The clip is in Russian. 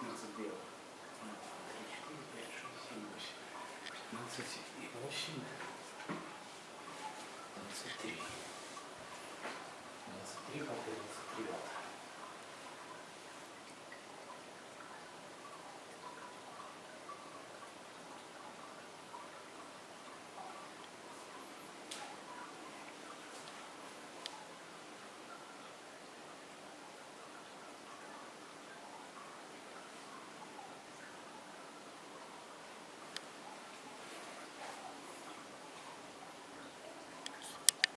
15 белых. 4, 5, 6, 7, 8. 15 и 8. 23. 23 попытки.